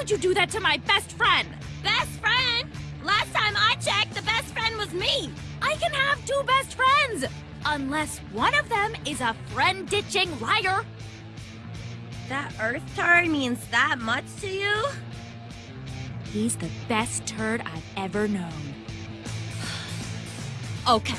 could you do that to my best friend? Best friend? Last time I checked, the best friend was me. I can have two best friends! Unless one of them is a friend-ditching liar. That Earth turd means that much to you? He's the best turd I've ever known. Okay,